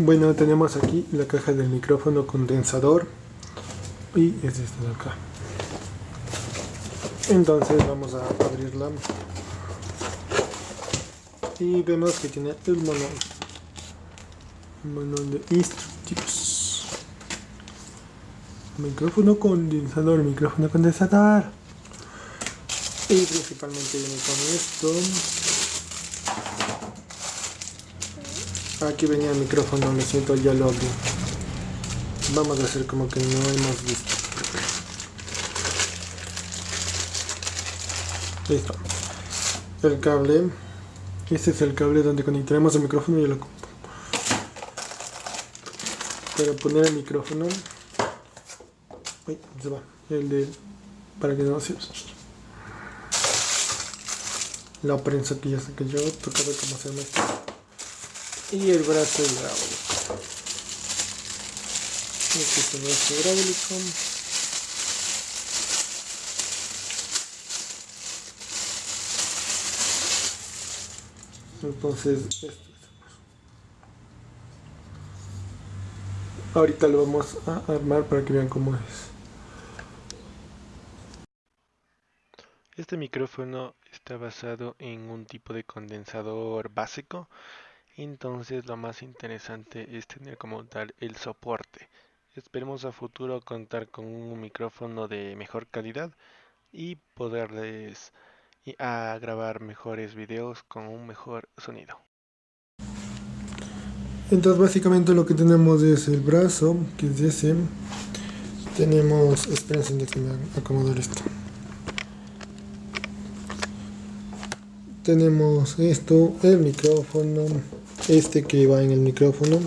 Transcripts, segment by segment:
Bueno, tenemos aquí la caja del micrófono condensador y es esta de acá. Entonces vamos a abrirla y vemos que tiene el manual, manual de instructivos. Micrófono condensador, micrófono condensador. Y principalmente viene con esto. Aquí venía el micrófono, lo siento, ya lo abrí. Vamos a hacer como que no hemos visto. Listo. El cable. Este es el cable donde conectaremos el micrófono y compu. Para poner el micrófono. Uy, se va. El de. Para que no se. La prensa que ya que yo. Toca ver cómo se llama y el brazo hidráulico. Este es el brazo hidráulico. Entonces, esto Ahorita lo vamos a armar para que vean cómo es. Este micrófono está basado en un tipo de condensador básico entonces lo más interesante es tener como tal el soporte. Esperemos a futuro contar con un micrófono de mejor calidad y poderles grabar mejores videos con un mejor sonido. Entonces básicamente lo que tenemos es el brazo, que es ese. Tenemos, espérense de que me acomodar esto. Tenemos esto, el micrófono, este que va en el micrófono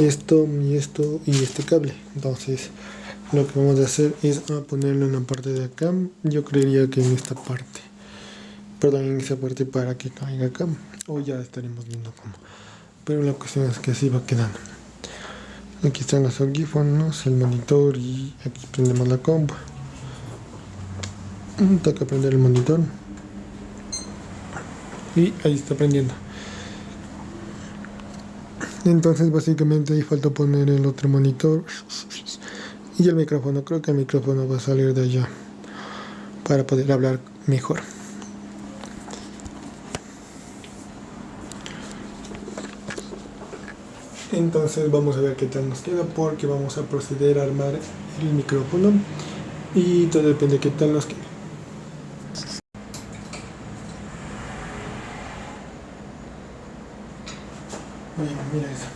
esto y esto y este cable. Entonces lo que vamos a hacer es ponerlo en la parte de acá. Yo creería que en esta parte perdón en esa parte para que caiga acá. O ya estaremos viendo cómo. Pero la cuestión es que así va quedando. Aquí están los audífonos el monitor y aquí prendemos la compu. Toca prender el monitor. Y ahí está prendiendo entonces básicamente ahí falta poner el otro monitor. Y el micrófono creo que el micrófono va a salir de allá para poder hablar mejor. Entonces vamos a ver qué tal nos queda porque vamos a proceder a armar el micrófono. Y todo depende de qué tal nos quede mira eso.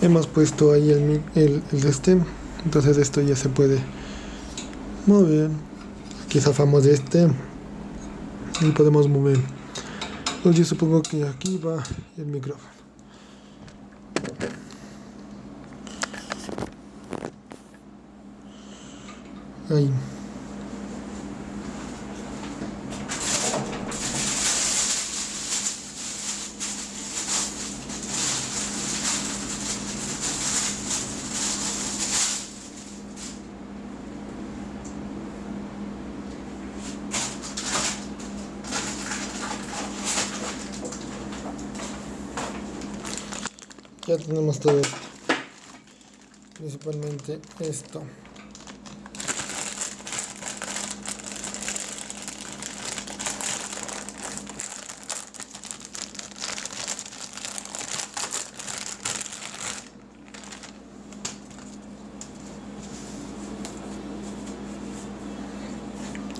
Hemos puesto ahí el, el, el este, entonces esto ya se puede mover. Aquí zafamos de este y podemos mover. Pues yo supongo que aquí va el micrófono. Ahí. Ya tenemos todo principalmente esto.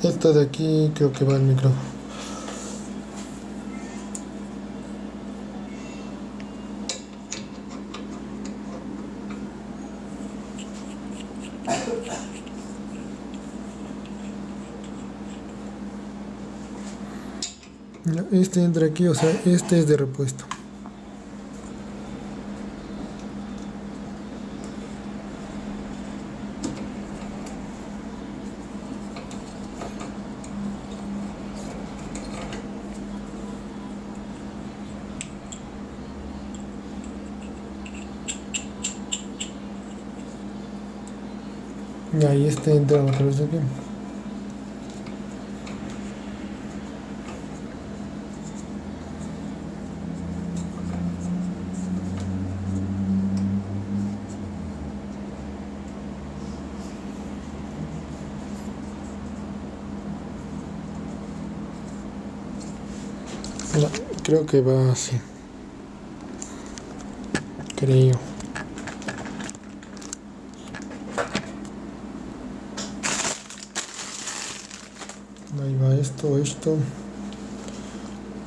Esta de aquí creo que va el micrófono Este entra aquí, o sea, este es de repuesto. Y ahí este entra a través de aquí. creo que va así. Creo. Esto, esto.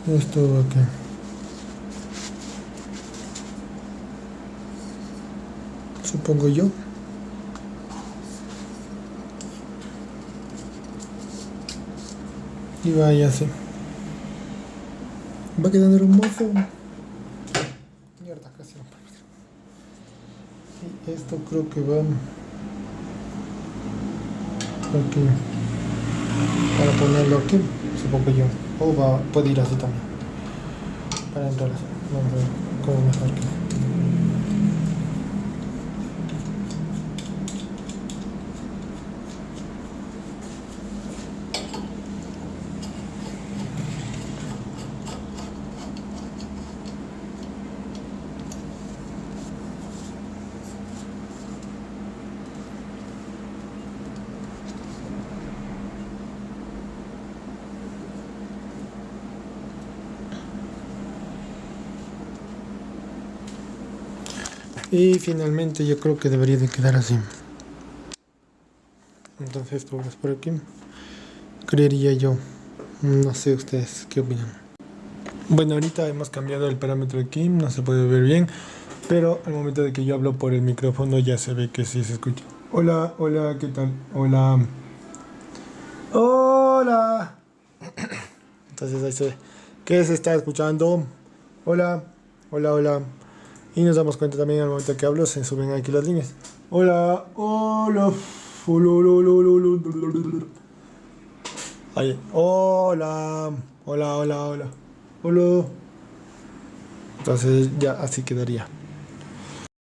Esto va aquí. Supongo yo. Y vaya así. Va quedando hermoso. Mierda, casi no Y esto creo que va aquí. Para ponerlo aquí, supongo yo. O va, puede ir así también. Para entrar así. Vamos a ver cómo mejor que. Y finalmente yo creo que debería de quedar así. Entonces esto va por aquí. Creería yo. No sé ustedes qué opinan. Bueno, ahorita hemos cambiado el parámetro aquí, no se puede ver bien. Pero al momento de que yo hablo por el micrófono ya se ve que sí se escucha. Hola, hola, ¿qué tal? Hola. Hola. Entonces ahí se ve. ¿Qué se está escuchando? Hola, hola, hola. Y nos damos cuenta también al momento que hablo, se suben aquí las líneas. Hola, hola, Ahí. Hola, hola, hola, hola, hola. Entonces ya así quedaría.